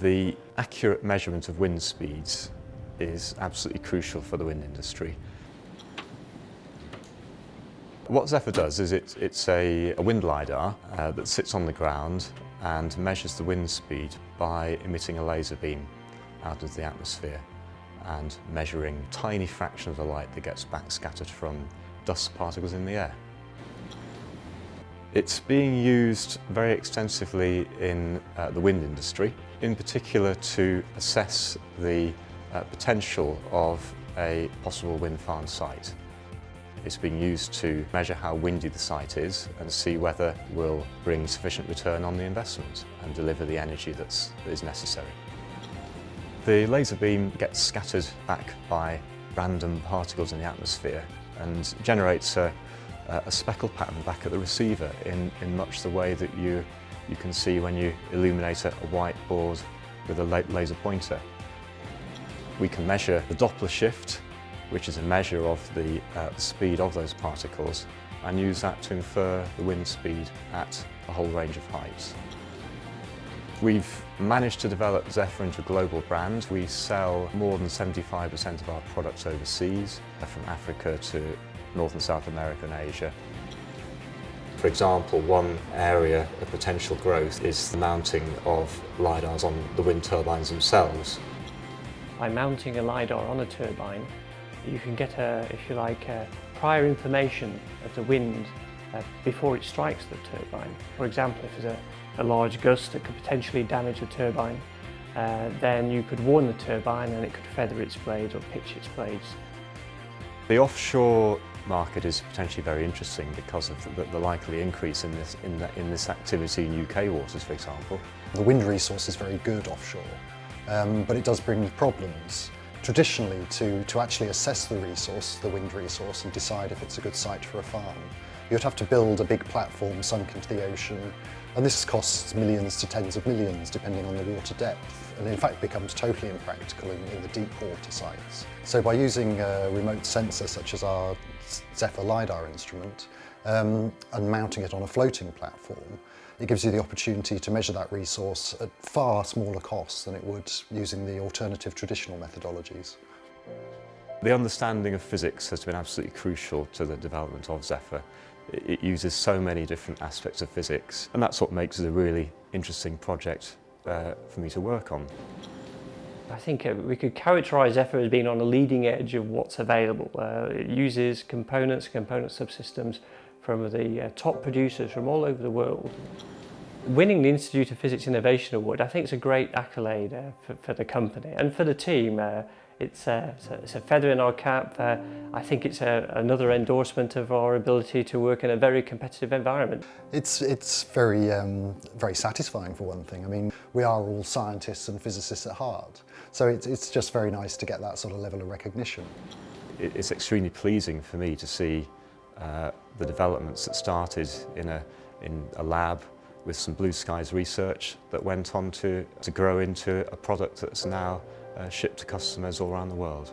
The accurate measurement of wind speeds is absolutely crucial for the wind industry. What Zephyr does is it, it's a, a wind LiDAR uh, that sits on the ground and measures the wind speed by emitting a laser beam out of the atmosphere and measuring tiny fraction of the light that gets back scattered from dust particles in the air. It's being used very extensively in uh, the wind industry, in particular to assess the uh, potential of a possible wind farm site. It's being used to measure how windy the site is and see whether we'll bring sufficient return on the investment and deliver the energy that's, that is necessary. The laser beam gets scattered back by random particles in the atmosphere and generates a, a speckle pattern back at the receiver in, in much the way that you, you can see when you illuminate a, a white board with a laser pointer. We can measure the Doppler shift, which is a measure of the, uh, the speed of those particles, and use that to infer the wind speed at a whole range of heights. We've managed to develop Zephyr into a global brand. We sell more than 75% of our products overseas, from Africa to North and South America and Asia. For example, one area of potential growth is the mounting of LiDARs on the wind turbines themselves. By mounting a LiDAR on a turbine, you can get, a, if you like, prior information of the wind uh, before it strikes the turbine. For example, if there's a, a large gust that could potentially damage the turbine, uh, then you could warn the turbine and it could feather its blades or pitch its blades. The offshore market is potentially very interesting because of the, the likely increase in this, in, the, in this activity in UK waters, for example. The wind resource is very good offshore, um, but it does bring problems. Traditionally, to, to actually assess the resource, the wind resource, and decide if it's a good site for a farm, you'd have to build a big platform sunk into the ocean, and this costs millions to tens of millions depending on the water depth, and in fact becomes totally impractical in, in the deep water sites. So by using a remote sensor such as our Zephyr LiDAR instrument um, and mounting it on a floating platform, it gives you the opportunity to measure that resource at far smaller costs than it would using the alternative traditional methodologies. The understanding of physics has been absolutely crucial to the development of Zephyr. It uses so many different aspects of physics and that's what makes it a really interesting project uh, for me to work on. I think uh, we could characterize EFA as being on the leading edge of what's available. Uh, it uses components, component subsystems from the uh, top producers from all over the world. Winning the Institute of Physics Innovation Award, I think is a great accolade uh, for, for, the company and for the team. Uh, It's, uh, it's, a, it's, a, feather in our cap. Uh, I think it's a, another endorsement of our ability to work in a very competitive environment. It's, it's very, um, very satisfying for one thing. I mean, we are all scientists and physicists at heart. So it's, it's just very nice to get that sort of level of recognition. It's extremely pleasing for me to see uh, the developments that started in a, in a lab with some blue skies research that went on to, to grow into a product that's now uh, shipped to customers all around the world.